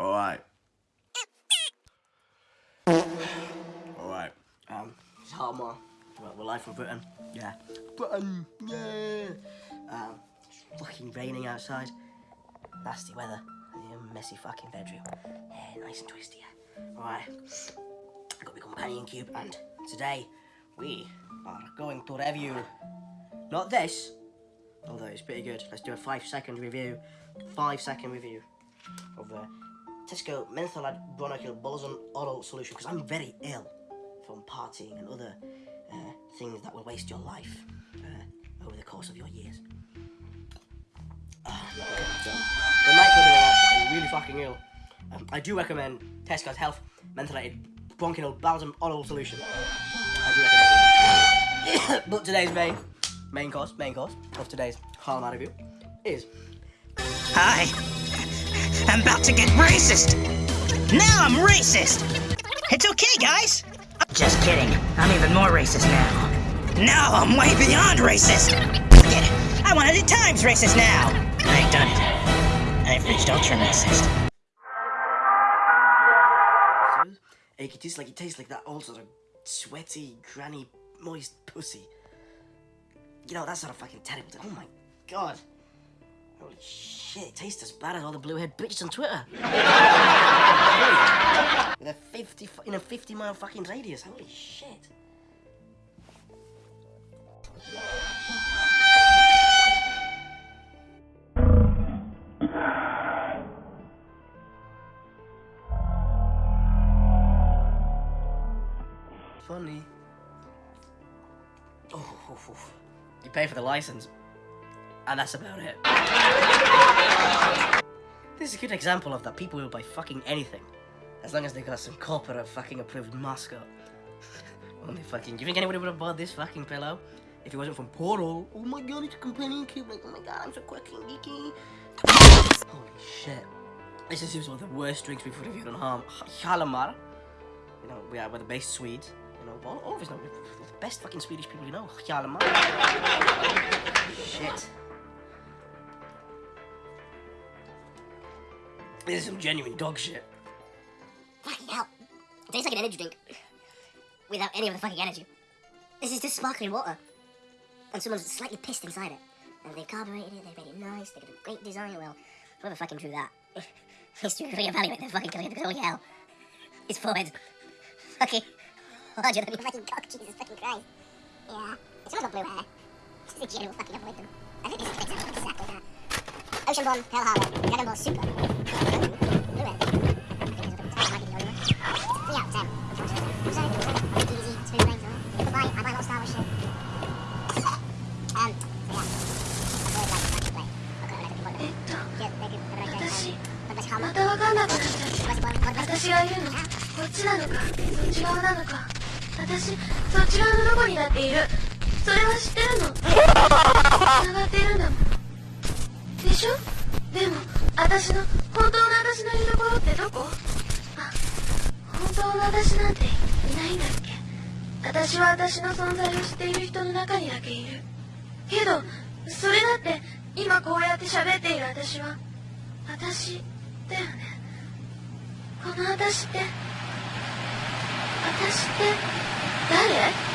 Alright. Alright. Um, it's Hartmore. Well, we're live from Britain. Yeah. Britain, yeah. Um, it's fucking raining outside. Nasty weather. Messy fucking bedroom. Yeah, nice and twisty. Alright. I've got my companion cube, and today we are going to review not this, although it's pretty good. Let's do a five second review. Five second review of the Tesco Mentholated Bronchial Balsam Oral Solution because I'm very ill from partying and other uh, things that will waste your life uh, over the course of your years. So, the night I'm really fucking ill. Um, I do recommend Tesco's Health Mentholated Bronchial Balsam Oral Solution. I do recommend but today's main, main course, main course of today's Harlem review is Hi. I'm about to get racist. Now I'm racist. It's okay, guys. Just kidding. I'm even more racist now. Now I'm way beyond racist. Forget it. I 100 times racist now. I've done it. I've reached ultra racist. It tastes like it tastes like that old sort of sweaty, granny, moist pussy. You know, that's sort of fucking terrible. Oh my god. Holy shit, it tastes as bad as all the blue-haired bitches on Twitter. With a 50, in a 50 mile fucking radius. Holy shit. Funny. Oh, oh, oh. you pay for the license, and that's about it. This is a good example of that people will buy fucking anything, as long as they got some corporate fucking approved mascot. Only fucking. Do you think anybody would have bought this fucking pillow if it wasn't from Portal? Oh my god, it's a companion cube. Like, oh my god, I'm so quirky and geeky. Holy shit. This is one of the worst drinks we've reviewed on Harm. Halamar. You know, we are we're the best Swedes. You know, all, all of us know the best fucking Swedish people you know. Hjalmar. Shit. This is some genuine dog shit. Fucking hell. It tastes like an energy drink. Without any of the fucking energy. This is just sparkling water. And someone's slightly pissed inside it. And they've carbureted it, they've made it nice, they've got a great design. Well, whoever fucking drew that to reevaluate their fucking career because holy hell. His forehead. Fucking larger than your fucking cock, Jesus fucking Christ. Yeah. It's got blue hair. Just a general fucking avoid them. I think this is exactly that. Ocean Pearl Harbor, Dragon Ball Super. なくなっちゃって What's the one? What 私が言うのこっちなのかそっち側なのか私そっち側のどこにだっている。それは知ってるの？繋がってるんだもん。でしょ？でも私の本当の私のいるところってどこ？あ本当の私なんていないんだっけ？私は私の存在を知っている人の中にだけいる。けどそれだって今こうやって喋っている私は私だよね。この私って私って誰？